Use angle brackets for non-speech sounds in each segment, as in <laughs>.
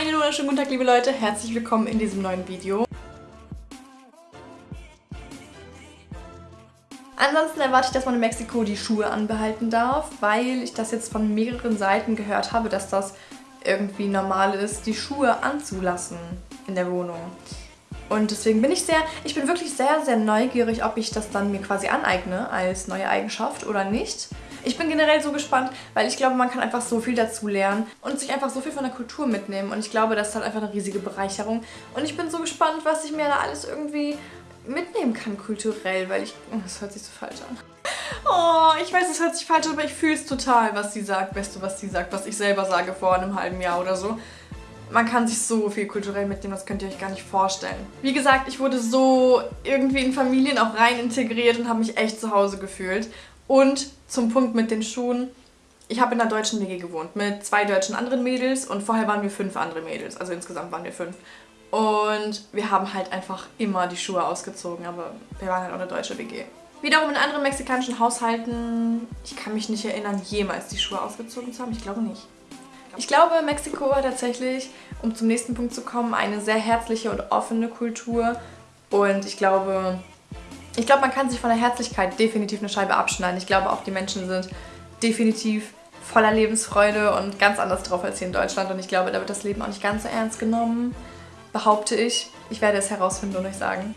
Einen wunderschönen guten Tag, liebe Leute. Herzlich willkommen in diesem neuen Video. Ansonsten erwarte ich, dass man in Mexiko die Schuhe anbehalten darf, weil ich das jetzt von mehreren Seiten gehört habe, dass das irgendwie normal ist, die Schuhe anzulassen in der Wohnung. Und deswegen bin ich sehr, ich bin wirklich sehr, sehr neugierig, ob ich das dann mir quasi aneigne als neue Eigenschaft oder nicht. Ich bin generell so gespannt, weil ich glaube, man kann einfach so viel dazu lernen und sich einfach so viel von der Kultur mitnehmen. Und ich glaube, das ist halt einfach eine riesige Bereicherung. Und ich bin so gespannt, was ich mir da alles irgendwie mitnehmen kann kulturell, weil ich... Oh, das hört sich so falsch an. Oh, ich weiß, es hört sich falsch an, aber ich fühle es total, was sie sagt. Weißt du, was sie sagt, was ich selber sage vor einem halben Jahr oder so. Man kann sich so viel kulturell mitnehmen, das könnt ihr euch gar nicht vorstellen. Wie gesagt, ich wurde so irgendwie in Familien auch rein integriert und habe mich echt zu Hause gefühlt. Und zum Punkt mit den Schuhen. Ich habe in einer deutschen WG gewohnt mit zwei deutschen anderen Mädels und vorher waren wir fünf andere Mädels. Also insgesamt waren wir fünf. Und wir haben halt einfach immer die Schuhe ausgezogen, aber wir waren halt auch eine deutsche WG. Wiederum in anderen mexikanischen Haushalten, ich kann mich nicht erinnern, jemals die Schuhe ausgezogen zu haben. Ich glaube nicht. Ich glaube, Mexiko hat tatsächlich, um zum nächsten Punkt zu kommen, eine sehr herzliche und offene Kultur. Und ich glaube, ich glaube, man kann sich von der Herzlichkeit definitiv eine Scheibe abschneiden. Ich glaube, auch die Menschen sind definitiv voller Lebensfreude und ganz anders drauf als hier in Deutschland. Und ich glaube, da wird das Leben auch nicht ganz so ernst genommen, behaupte ich. Ich werde es herausfinden und euch sagen.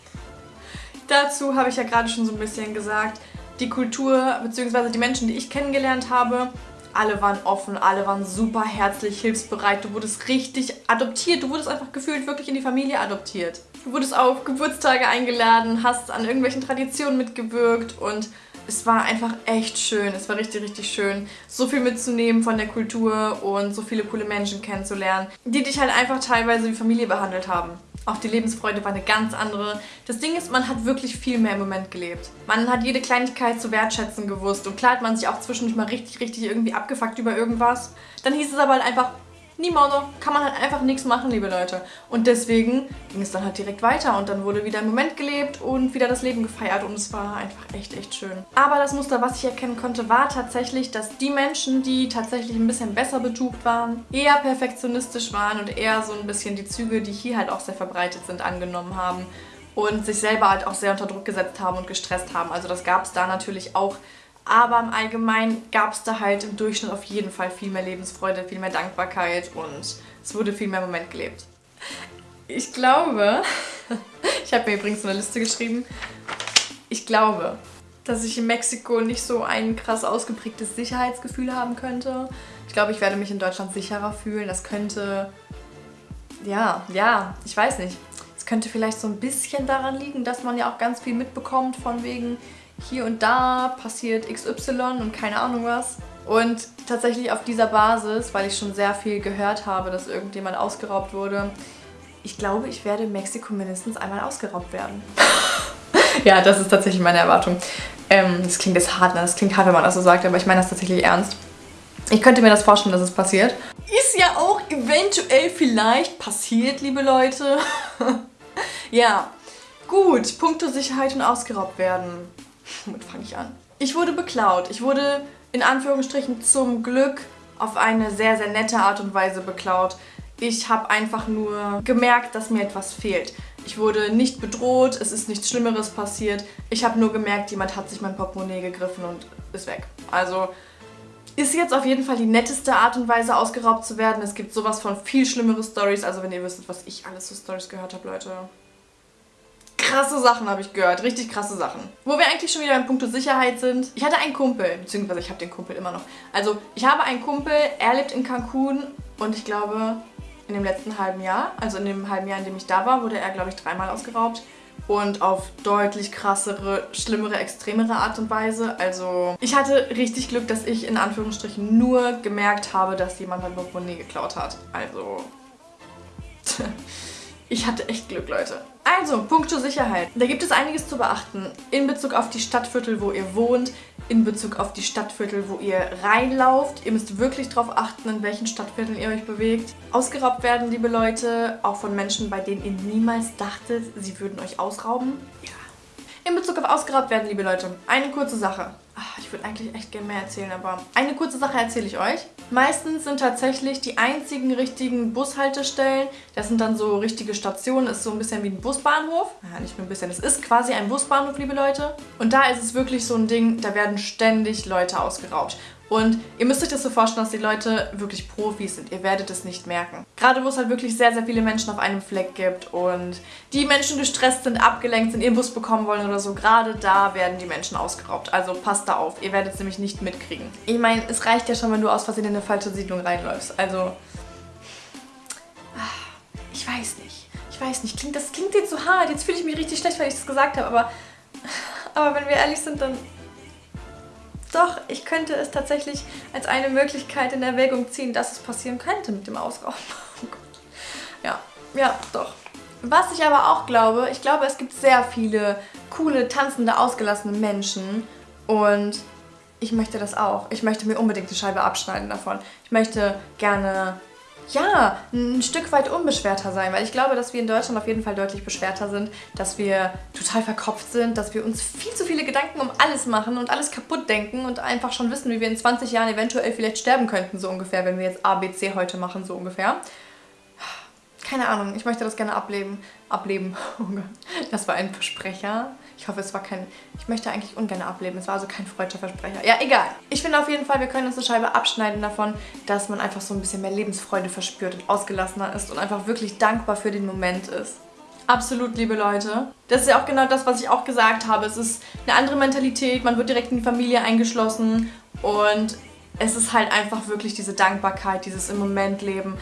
Dazu habe ich ja gerade schon so ein bisschen gesagt, die Kultur bzw. die Menschen, die ich kennengelernt habe, alle waren offen, alle waren super herzlich, hilfsbereit. Du wurdest richtig adoptiert. Du wurdest einfach gefühlt wirklich in die Familie adoptiert. Du wurdest auf Geburtstage eingeladen, hast an irgendwelchen Traditionen mitgewirkt und es war einfach echt schön. Es war richtig, richtig schön, so viel mitzunehmen von der Kultur und so viele coole Menschen kennenzulernen, die dich halt einfach teilweise wie Familie behandelt haben. Auch die Lebensfreude war eine ganz andere. Das Ding ist, man hat wirklich viel mehr im Moment gelebt. Man hat jede Kleinigkeit zu wertschätzen gewusst. Und klar hat man sich auch zwischendurch mal richtig, richtig irgendwie abgefuckt über irgendwas. Dann hieß es aber halt einfach, Niemals, kann man halt einfach nichts machen, liebe Leute. Und deswegen ging es dann halt direkt weiter und dann wurde wieder im Moment gelebt und wieder das Leben gefeiert und es war einfach echt, echt schön. Aber das Muster, was ich erkennen konnte, war tatsächlich, dass die Menschen, die tatsächlich ein bisschen besser betucht waren, eher perfektionistisch waren und eher so ein bisschen die Züge, die hier halt auch sehr verbreitet sind, angenommen haben und sich selber halt auch sehr unter Druck gesetzt haben und gestresst haben. Also das gab es da natürlich auch aber im Allgemeinen gab es da halt im Durchschnitt auf jeden Fall viel mehr Lebensfreude, viel mehr Dankbarkeit und es wurde viel mehr im Moment gelebt. Ich glaube, <laughs> ich habe mir übrigens eine Liste geschrieben, ich glaube, dass ich in Mexiko nicht so ein krass ausgeprägtes Sicherheitsgefühl haben könnte. Ich glaube, ich werde mich in Deutschland sicherer fühlen. Das könnte, ja, ja, ich weiß nicht. Es könnte vielleicht so ein bisschen daran liegen, dass man ja auch ganz viel mitbekommt von wegen, hier und da passiert XY und keine Ahnung was. Und tatsächlich auf dieser Basis, weil ich schon sehr viel gehört habe, dass irgendjemand ausgeraubt wurde, ich glaube, ich werde in Mexiko mindestens einmal ausgeraubt werden. <laughs> ja, das ist tatsächlich meine Erwartung. Ähm, das klingt jetzt hart, ne? das klingt hart, wenn man das so sagt, aber ich meine das tatsächlich ernst. Ich könnte mir das vorstellen, dass es passiert. Ist ja auch eventuell vielleicht passiert, liebe Leute. <laughs> ja, gut, Punkte Sicherheit und ausgeraubt werden. Womit fange ich an? Ich wurde beklaut. Ich wurde in Anführungsstrichen zum Glück auf eine sehr, sehr nette Art und Weise beklaut. Ich habe einfach nur gemerkt, dass mir etwas fehlt. Ich wurde nicht bedroht, es ist nichts Schlimmeres passiert. Ich habe nur gemerkt, jemand hat sich mein Portemonnaie gegriffen und ist weg. Also ist jetzt auf jeden Fall die netteste Art und Weise ausgeraubt zu werden. Es gibt sowas von viel schlimmere Stories. Also wenn ihr wüsstet, was ich alles für Stories gehört habe, Leute krasse Sachen habe ich gehört. Richtig krasse Sachen. Wo wir eigentlich schon wieder beim Punkt Sicherheit sind. Ich hatte einen Kumpel, beziehungsweise ich habe den Kumpel immer noch. Also ich habe einen Kumpel, er lebt in Cancun und ich glaube in dem letzten halben Jahr, also in dem halben Jahr, in dem ich da war, wurde er glaube ich dreimal ausgeraubt. Und auf deutlich krassere, schlimmere, extremere Art und Weise. Also ich hatte richtig Glück, dass ich in Anführungsstrichen nur gemerkt habe, dass jemand mein Portemonnaie geklaut hat. Also... <laughs> Ich hatte echt Glück, Leute. Also, punkto Sicherheit. Da gibt es einiges zu beachten. In Bezug auf die Stadtviertel, wo ihr wohnt, in Bezug auf die Stadtviertel, wo ihr reinlauft. Ihr müsst wirklich darauf achten, in welchen Stadtvierteln ihr euch bewegt. Ausgeraubt werden, liebe Leute, auch von Menschen, bei denen ihr niemals dachtet, sie würden euch ausrauben. Ja. In Bezug auf ausgeraubt werden, liebe Leute, eine kurze Sache. Ich würde eigentlich echt gerne mehr erzählen, aber eine kurze Sache erzähle ich euch. Meistens sind tatsächlich die einzigen richtigen Bushaltestellen, das sind dann so richtige Stationen, ist so ein bisschen wie ein Busbahnhof. Ja, nicht nur ein bisschen, es ist quasi ein Busbahnhof, liebe Leute. Und da ist es wirklich so ein Ding, da werden ständig Leute ausgeraubt. Und ihr müsst euch das so vorstellen, dass die Leute wirklich Profis sind. Ihr werdet es nicht merken. Gerade wo es halt wirklich sehr, sehr viele Menschen auf einem Fleck gibt und die Menschen gestresst sind, abgelenkt sind, ihren Bus bekommen wollen oder so, gerade da werden die Menschen ausgeraubt. Also passt da auf, ihr werdet es nämlich nicht mitkriegen. Ich meine, es reicht ja schon, wenn du aus Versehen in eine falsche Siedlung reinläufst. Also, ah, ich weiß nicht. Ich weiß nicht, klingt, das klingt jetzt so hart. Jetzt fühle ich mich richtig schlecht, weil ich das gesagt habe, aber, <laughs> aber wenn wir ehrlich sind, dann doch, ich könnte es tatsächlich als eine Möglichkeit in Erwägung ziehen, dass es passieren könnte mit dem Ausrauben. <laughs> Ja, ja, doch. Was ich aber auch glaube, ich glaube, es gibt sehr viele coole, tanzende, ausgelassene Menschen und ich möchte das auch. Ich möchte mir unbedingt die Scheibe abschneiden davon. Ich möchte gerne ja, ein Stück weit unbeschwerter sein, weil ich glaube, dass wir in Deutschland auf jeden Fall deutlich beschwerter sind, dass wir total verkopft sind, dass wir uns viel zu viele Gedanken um alles machen und alles kaputt denken und einfach schon wissen, wie wir in 20 Jahren eventuell vielleicht sterben könnten, so ungefähr, wenn wir jetzt ABC heute machen, so ungefähr. Keine Ahnung, ich möchte das gerne ableben. Ableben. <laughs> Oh das war ein Versprecher. Ich hoffe, es war kein... Ich möchte eigentlich ungern ableben. Es war also kein freudscher Versprecher. Ja, egal. Ich finde auf jeden Fall, wir können uns eine Scheibe abschneiden davon, dass man einfach so ein bisschen mehr Lebensfreude verspürt und ausgelassener ist und einfach wirklich dankbar für den Moment ist. Absolut, liebe Leute. Das ist ja auch genau das, was ich auch gesagt habe. Es ist eine andere Mentalität, man wird direkt in die Familie eingeschlossen und es ist halt einfach wirklich diese Dankbarkeit, dieses im Moment leben,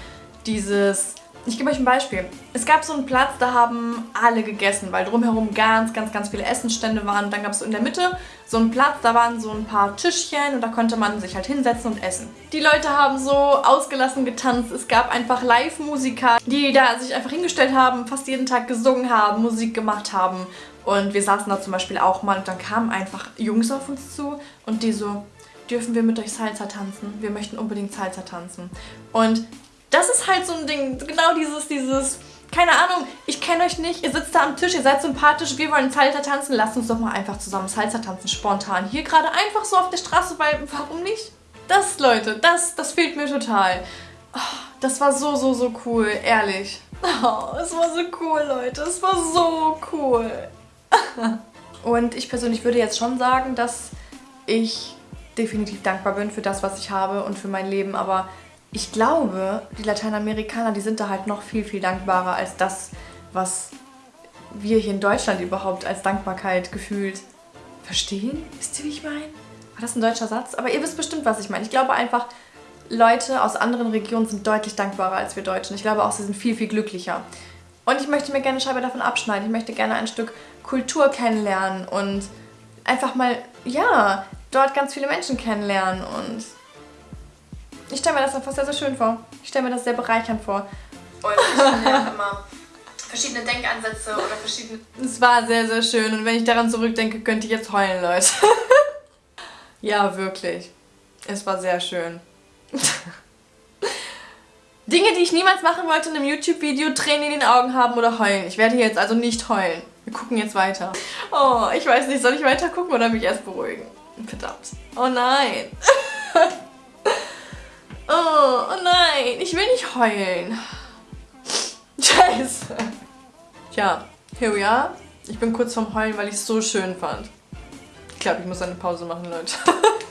dieses ich gebe euch ein Beispiel. Es gab so einen Platz, da haben alle gegessen, weil drumherum ganz, ganz, ganz viele Essensstände waren. Und dann gab es so in der Mitte so einen Platz, da waren so ein paar Tischchen und da konnte man sich halt hinsetzen und essen. Die Leute haben so ausgelassen getanzt. Es gab einfach Live-Musiker, die da sich einfach hingestellt haben, fast jeden Tag gesungen haben, Musik gemacht haben. Und wir saßen da zum Beispiel auch mal und dann kamen einfach Jungs auf uns zu und die so, dürfen wir mit euch Salsa tanzen? Wir möchten unbedingt Salsa tanzen. Und das ist halt so ein Ding, genau dieses, dieses, keine Ahnung, ich kenne euch nicht, ihr sitzt da am Tisch, ihr seid sympathisch, wir wollen Salsa tanzen, lasst uns doch mal einfach zusammen Salsa tanzen, spontan. Hier gerade einfach so auf der Straße, weil, warum nicht? Das, Leute, das, das fehlt mir total. Oh, das war so, so, so cool, ehrlich. Oh, es war so cool, Leute, es war so cool. <laughs> Und ich persönlich würde jetzt schon sagen, dass ich definitiv dankbar bin für das, was ich habe und für mein Leben, aber ich glaube, die Lateinamerikaner, die sind da halt noch viel, viel dankbarer als das, was wir hier in Deutschland überhaupt als Dankbarkeit gefühlt verstehen. Wisst ihr, wie ich meine? War das ein deutscher Satz? Aber ihr wisst bestimmt, was ich meine. Ich glaube einfach, Leute aus anderen Regionen sind deutlich dankbarer als wir Deutschen. Ich glaube auch, sie sind viel, viel glücklicher. Und ich möchte mir gerne eine Scheibe davon abschneiden. Ich möchte gerne ein Stück Kultur kennenlernen und einfach mal, ja, dort ganz viele Menschen kennenlernen und ich stelle mir das einfach sehr, sehr schön vor. Ich stelle mir das sehr bereichernd vor. Und ich finde ja <laughs> immer verschiedene Denkansätze oder verschiedene... Es war sehr, sehr schön und wenn ich daran zurückdenke, könnte ich jetzt heulen, Leute. <laughs> ja, wirklich. Es war sehr schön. <laughs> Dinge, die ich niemals machen wollte in einem YouTube-Video, Tränen in den Augen haben oder heulen. Ich werde jetzt also nicht heulen. Wir gucken jetzt weiter. Oh, ich weiß nicht, soll ich weiter gucken oder mich erst beruhigen? Verdammt. Oh nein. Nein, ich will nicht heulen. Scheiße. Tja, here we are. Ich bin kurz vorm Heulen, weil ich es so schön fand. Ich glaube, ich muss eine Pause machen, Leute. <laughs>